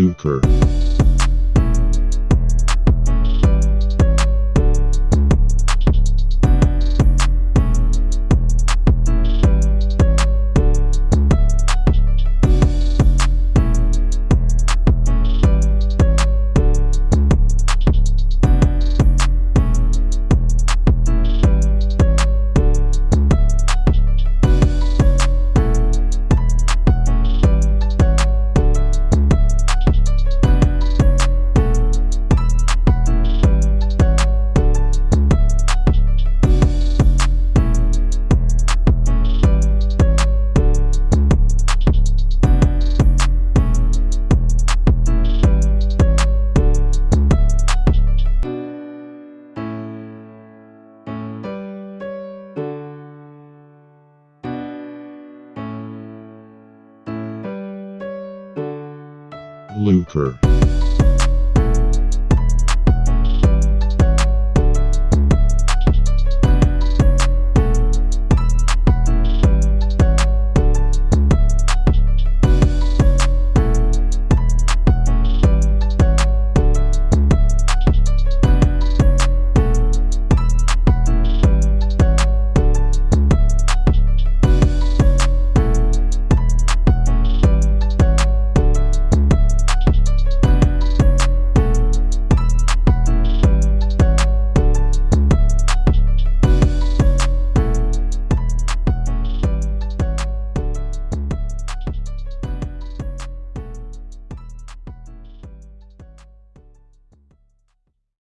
Lucre. Lucre